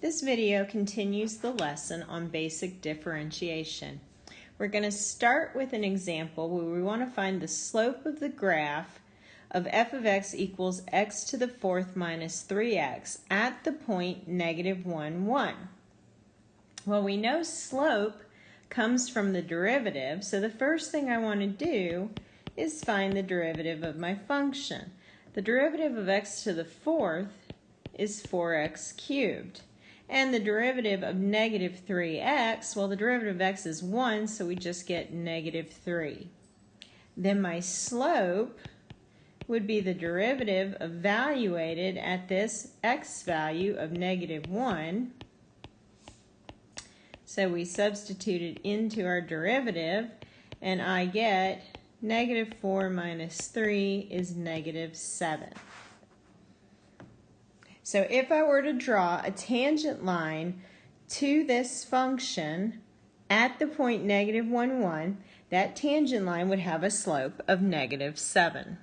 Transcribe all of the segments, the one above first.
This video continues the lesson on basic differentiation. We're going to start with an example where we want to find the slope of the graph of f of x equals x to the fourth minus 3x at the point negative 1, 1. Well, we know slope comes from the derivative, so the first thing I want to do is find the derivative of my function. The derivative of x to the fourth is 4x cubed. And the derivative of negative 3x, well, the derivative of x is 1, so we just get negative 3. Then my slope would be the derivative evaluated at this x value of negative 1. So we substitute it into our derivative, and I get negative 4 minus 3 is negative 7. So if I were to draw a tangent line to this function at the point negative 1, 1, that tangent line would have a slope of negative 7.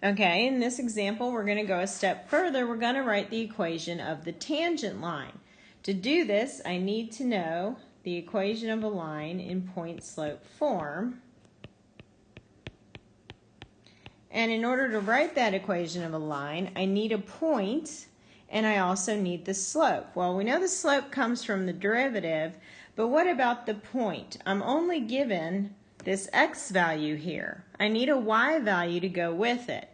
Okay, in this example, we're going to go a step further. We're going to write the equation of the tangent line. To do this, I need to know the equation of a line in point slope form. And in order to write that equation of a line, I need a point and I also need the slope. Well, we know the slope comes from the derivative, but what about the point? I'm only given this x value here. I need a y value to go with it.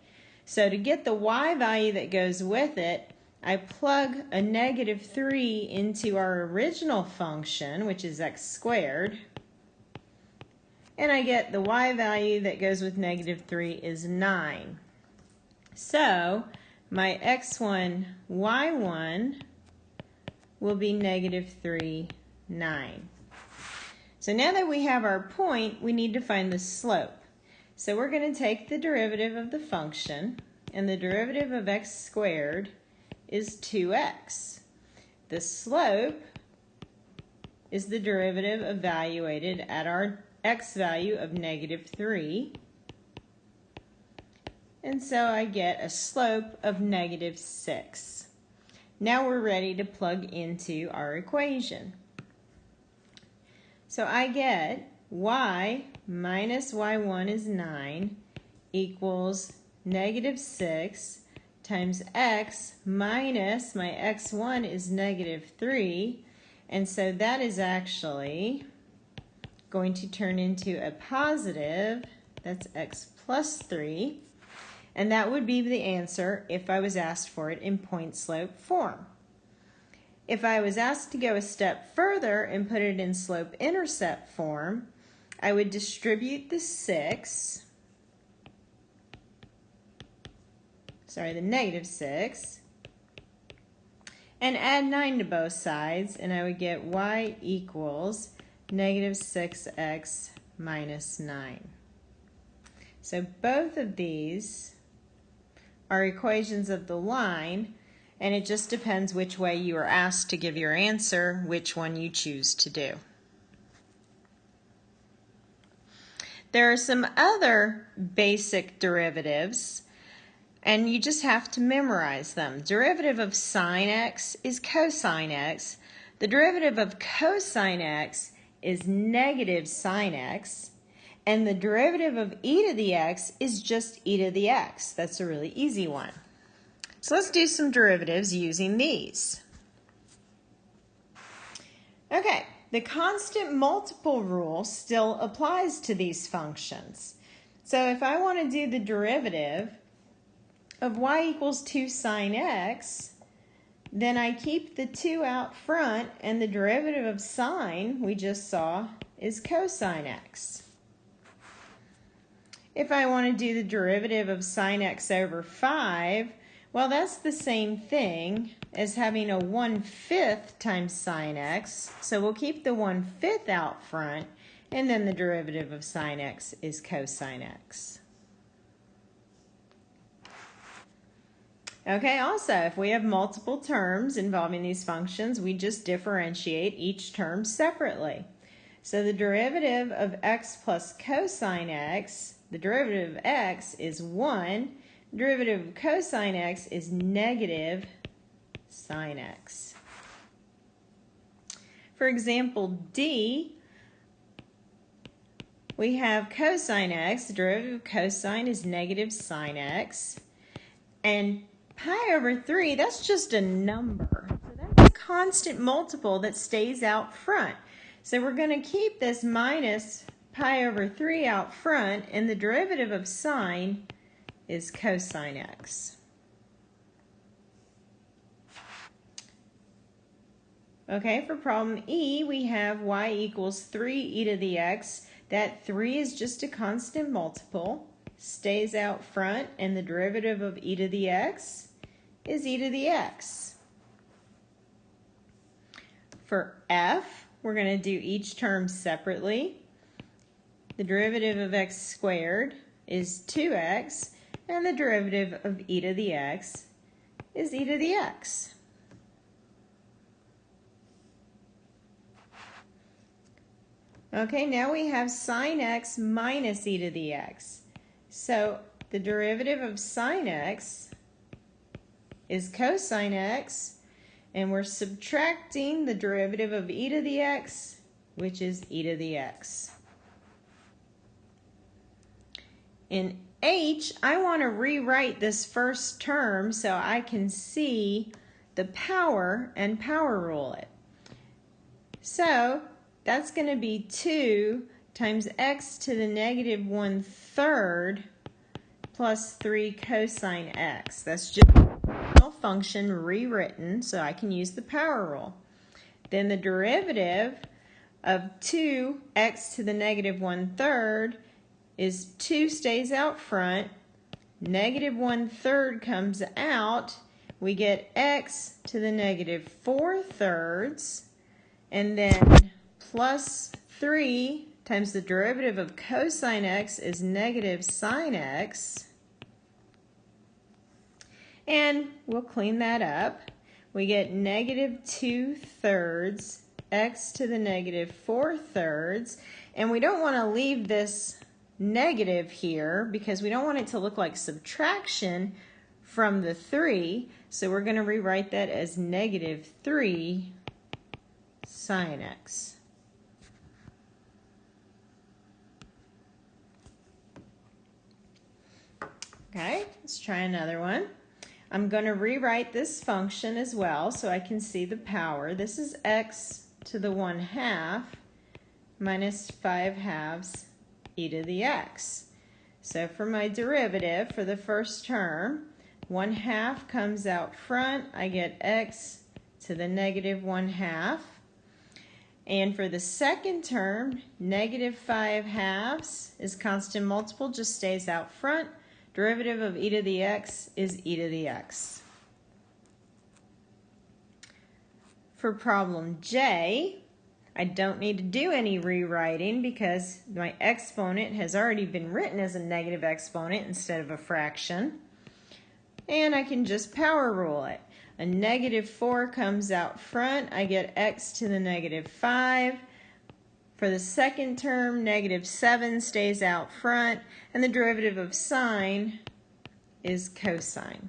So to get the y value that goes with it, I plug a negative 3 into our original function, which is x squared, and I get the y value that goes with negative 3 is 9. So my x1, y1 will be negative 3, 9. So now that we have our point, we need to find the slope. So we're going to take the derivative of the function, and the derivative of x squared is 2x. The slope is the derivative evaluated at our x value of negative 3. And so I get a slope of negative 6. Now we're ready to plug into our equation. So I get y minus y1 is 9 equals negative 6 times x minus my x1 is negative 3. And so that is actually going to turn into a positive, that's x plus 3, and that would be the answer if I was asked for it in point slope form. If I was asked to go a step further and put it in slope intercept form, I would distribute the 6, sorry, the negative 6, and add 9 to both sides, and I would get y equals negative 6x minus 9. So both of these are equations of the line, and it just depends which way you are asked to give your answer, which one you choose to do. There are some other basic derivatives, and you just have to memorize them. Derivative of sine x is cosine x. The derivative of cosine x is negative sine x, and the derivative of e to the x is just e to the x. That's a really easy one. So let's do some derivatives using these. Okay, the constant multiple rule still applies to these functions. So if I want to do the derivative of y equals 2 sine x, then I keep the 2 out front, and the derivative of sine, we just saw, is cosine x. If I want to do the derivative of sine x over 5, well, that's the same thing as having a 1 5th times sine x. So we'll keep the 1 5th out front, and then the derivative of sine x is cosine x. Okay, also, if we have multiple terms involving these functions, we just differentiate each term separately. So the derivative of x plus cosine x, the derivative of x is 1. The derivative of cosine x is negative sine x. For example, D, we have cosine x. The derivative of cosine is negative sine x. And pi over 3, that's just a number. So that's a constant multiple that stays out front. So we're going to keep this minus pi over 3 out front, and the derivative of sine is cosine x. Okay, for problem E, we have y equals 3 e to the x. That 3 is just a constant multiple, stays out front, and the derivative of e to the x is e to the x. For F, we're going to do each term separately. The derivative of x squared is 2x, and the derivative of e to the x is e to the x. Okay, now we have sine x minus e to the x. So the derivative of sine x is cosine x, and we're subtracting the derivative of e to the x, which is e to the x. In h, I want to rewrite this first term so I can see the power and power rule it. So that's going to be 2 times x to the negative 1 third plus 3 cosine x. That's just a function rewritten so I can use the power rule. Then the derivative of 2x to the negative 1 third is 2 stays out front, negative 1 third comes out, we get x to the negative 4 thirds, and then plus 3 times the derivative of cosine x is negative sine x. And we'll clean that up. We get negative 2 thirds x to the negative 4 thirds. And we don't want to leave this negative here because we don't want it to look like subtraction from the 3. So we're going to rewrite that as negative 3 sine x. Okay, let's try another one. I'm going to rewrite this function as well so I can see the power. This is x to the 1 half minus 5 halves e to the x. So for my derivative for the first term, 1 half comes out front. I get x to the negative 1 half. And for the second term, negative 5 halves is constant multiple, just stays out front. Derivative of e to the x is e to the x. For problem J, I don't need to do any rewriting because my exponent has already been written as a negative exponent instead of a fraction. And I can just power rule it. A negative 4 comes out front. I get x to the negative 5. For the second term, negative 7 stays out front, and the derivative of sine is cosine.